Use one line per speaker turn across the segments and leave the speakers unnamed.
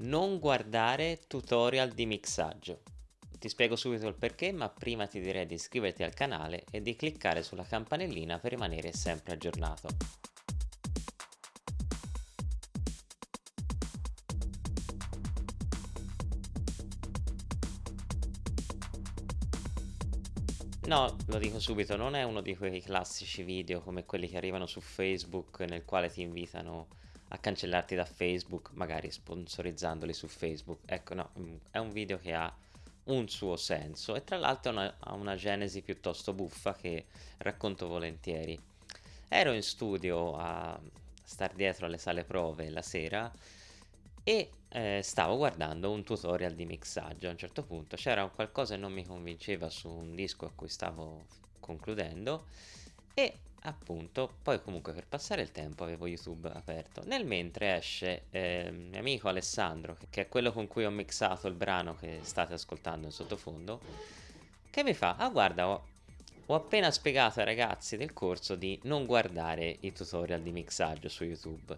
non guardare tutorial di mixaggio. Ti spiego subito il perché, ma prima ti direi di iscriverti al canale e di cliccare sulla campanellina per rimanere sempre aggiornato. No, lo dico subito, non è uno di quei classici video come quelli che arrivano su Facebook nel quale ti invitano a cancellarti da Facebook, magari sponsorizzandoli su Facebook. Ecco, no, mm, è un video che ha un suo senso e tra l'altro ha una genesi piuttosto buffa che racconto volentieri. Ero in studio a star dietro alle sale prove la sera e eh, stavo guardando un tutorial di mixaggio a un certo punto c'era qualcosa che non mi convinceva su un disco a cui stavo concludendo e appunto poi comunque per passare il tempo avevo youtube aperto. Nel mentre esce eh, mio amico Alessandro che è quello con cui ho mixato il brano che state ascoltando in sottofondo che mi fa ah guarda ho, ho appena spiegato ai ragazzi del corso di non guardare i tutorial di mixaggio su youtube.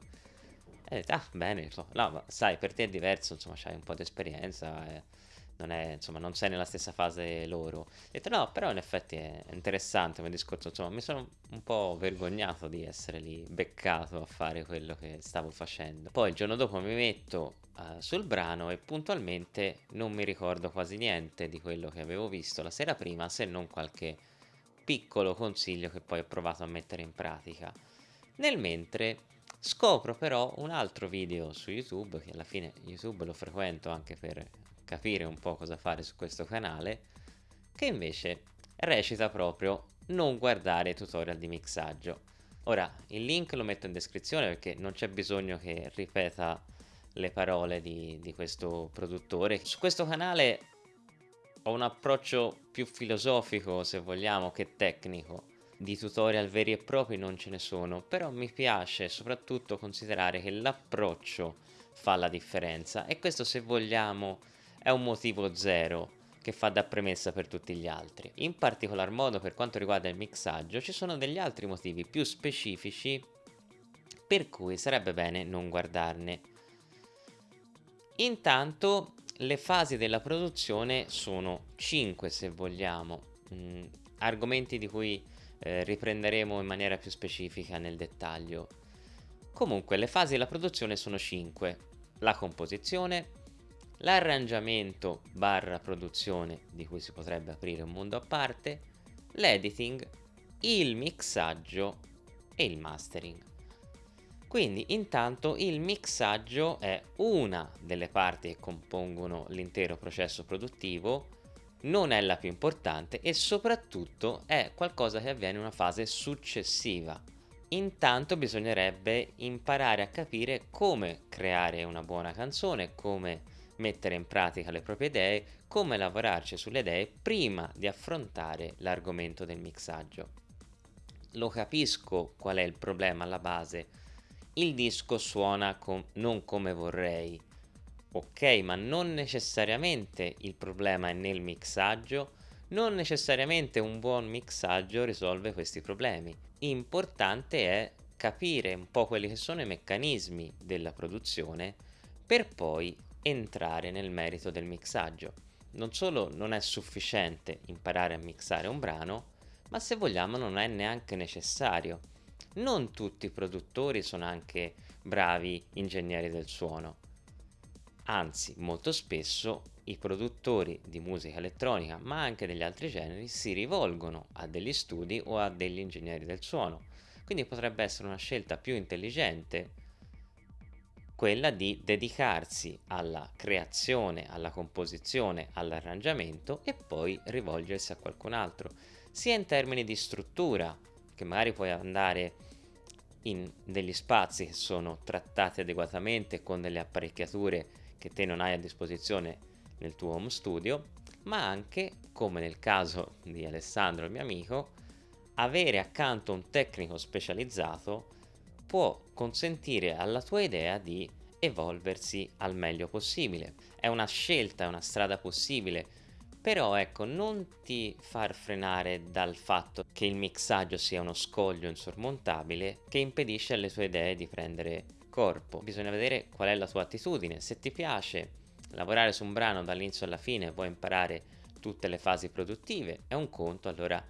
E detto ah bene. No ma sai per te è diverso insomma c'hai un po' di esperienza eh non, è, insomma, non sei nella stessa fase loro. Ho detto no, però in effetti è interessante come discorso, insomma, mi sono un po' vergognato di essere lì beccato a fare quello che stavo facendo. Poi il giorno dopo mi metto uh, sul brano e puntualmente non mi ricordo quasi niente di quello che avevo visto la sera prima, se non qualche piccolo consiglio che poi ho provato a mettere in pratica. Nel mentre scopro però un altro video su YouTube, che alla fine YouTube lo frequento anche per capire un po' cosa fare su questo canale, che invece recita proprio non guardare tutorial di mixaggio. Ora, il link lo metto in descrizione perché non c'è bisogno che ripeta le parole di, di questo produttore. Su questo canale ho un approccio più filosofico, se vogliamo, che tecnico. Di tutorial veri e propri non ce ne sono, però mi piace soprattutto considerare che l'approccio fa la differenza e questo se vogliamo è un motivo zero che fa da premessa per tutti gli altri. In particolar modo per quanto riguarda il mixaggio ci sono degli altri motivi più specifici per cui sarebbe bene non guardarne. Intanto le fasi della produzione sono 5 se vogliamo, mm, argomenti di cui eh, riprenderemo in maniera più specifica nel dettaglio. Comunque le fasi della produzione sono 5, la composizione, l'arrangiamento barra produzione di cui si potrebbe aprire un mondo a parte, l'editing, il mixaggio e il mastering. Quindi intanto il mixaggio è una delle parti che compongono l'intero processo produttivo, non è la più importante e soprattutto è qualcosa che avviene in una fase successiva. Intanto bisognerebbe imparare a capire come creare una buona canzone, come mettere in pratica le proprie idee, come lavorarci sulle idee prima di affrontare l'argomento del mixaggio. Lo capisco qual è il problema alla base. Il disco suona com non come vorrei. Ok, ma non necessariamente il problema è nel mixaggio, non necessariamente un buon mixaggio risolve questi problemi. Importante è capire un po' quelli che sono i meccanismi della produzione per poi entrare nel merito del mixaggio. Non solo non è sufficiente imparare a mixare un brano, ma se vogliamo non è neanche necessario. Non tutti i produttori sono anche bravi ingegneri del suono. Anzi, molto spesso i produttori di musica elettronica, ma anche degli altri generi, si rivolgono a degli studi o a degli ingegneri del suono. Quindi potrebbe essere una scelta più intelligente quella di dedicarsi alla creazione, alla composizione, all'arrangiamento e poi rivolgersi a qualcun altro, sia in termini di struttura, che magari puoi andare in degli spazi che sono trattati adeguatamente con delle apparecchiature che te non hai a disposizione nel tuo home studio, ma anche, come nel caso di Alessandro, il mio amico, avere accanto un tecnico specializzato può consentire alla tua idea di evolversi al meglio possibile. È una scelta, è una strada possibile, però ecco, non ti far frenare dal fatto che il mixaggio sia uno scoglio insormontabile che impedisce alle tue idee di prendere corpo. Bisogna vedere qual è la tua attitudine. Se ti piace lavorare su un brano dall'inizio alla fine, vuoi imparare tutte le fasi produttive, è un conto, allora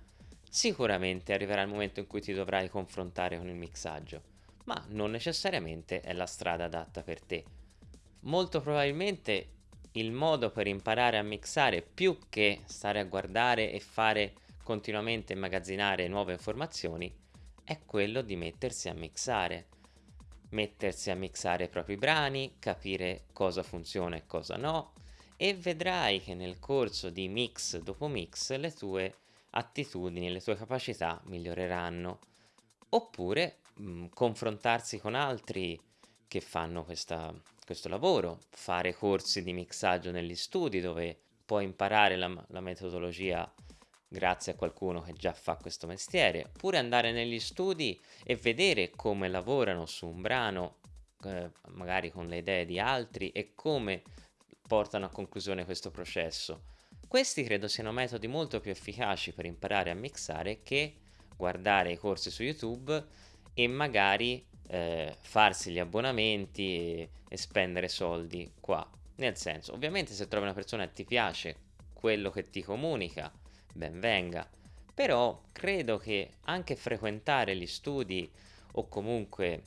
sicuramente arriverà il momento in cui ti dovrai confrontare con il mixaggio, ma non necessariamente è la strada adatta per te. Molto probabilmente il modo per imparare a mixare più che stare a guardare e fare continuamente immagazzinare nuove informazioni è quello di mettersi a mixare mettersi a mixare i propri brani, capire cosa funziona e cosa no e vedrai che nel corso di mix dopo mix le tue attitudini le tue capacità miglioreranno. Oppure mh, mm, confrontarsi con altri che fanno questa, questo lavoro, fare corsi di mixaggio negli studi dove puoi imparare la, la metodologia grazie a qualcuno che già fa questo mestiere, oppure andare negli studi e vedere come lavorano su un brano, eh, magari con le idee di altri, e come portano a conclusione questo processo. Questi credo siano metodi molto più efficaci per imparare a mixare che guardare i corsi su YouTube e magari eh, farsi gli abbonamenti e, e spendere soldi qua. Nel senso, ovviamente se trovi una persona che ti piace quello che ti comunica, ben venga. Però credo che anche frequentare gli studi o comunque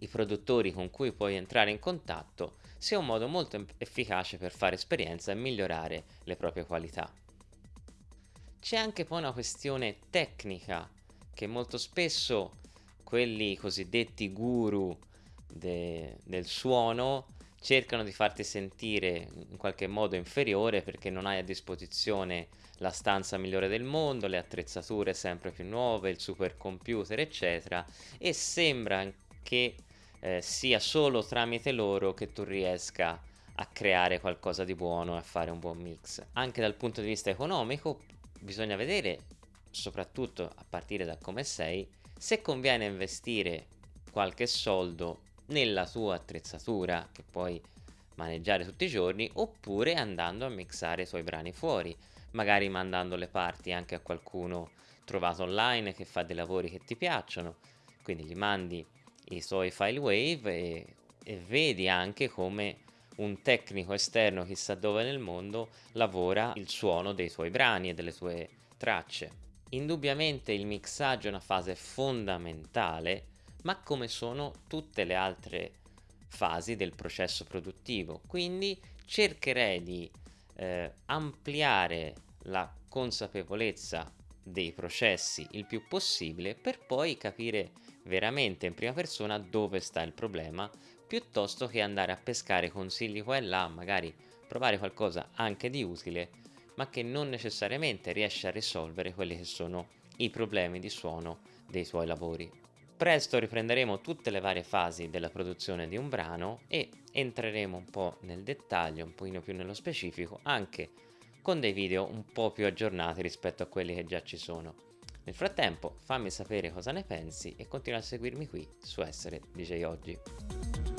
i produttori con cui puoi entrare in contatto sia un modo molto efficace per fare esperienza e migliorare le proprie qualità. C'è anche poi una questione tecnica che molto spesso quelli cosiddetti guru de del suono cercano di farti sentire in qualche modo inferiore perché non hai a disposizione la stanza migliore del mondo, le attrezzature sempre più nuove, il supercomputer, eccetera, e sembra che eh, sia solo tramite loro che tu riesca a creare qualcosa di buono e a fare un buon mix. Anche dal punto di vista economico bisogna vedere, soprattutto a partire da come sei, se conviene investire qualche soldo nella tua attrezzatura che puoi maneggiare tutti i giorni oppure andando a mixare i tuoi brani fuori, magari mandando le parti anche a qualcuno trovato online che fa dei lavori che ti piacciono, quindi gli mandi i suoi file wave e, e vedi anche come un tecnico esterno chissà dove nel mondo lavora il suono dei tuoi brani e delle tue tracce. Indubbiamente il mixaggio è una fase fondamentale ma come sono tutte le altre fasi del processo produttivo. Quindi cercherei di eh, ampliare la consapevolezza dei processi il più possibile per poi capire veramente in prima persona dove sta il problema piuttosto che andare a pescare consigli qua e là, magari provare qualcosa anche di utile, ma che non necessariamente riesce a risolvere quelli che sono i problemi di suono dei tuoi lavori. Presto riprenderemo tutte le varie fasi della produzione di un brano e entreremo un po' nel dettaglio, un pochino più nello specifico, anche con dei video un po' più aggiornati rispetto a quelli che già ci sono. Nel frattempo fammi sapere cosa ne pensi e continua a seguirmi qui su Essere DJ Oggi.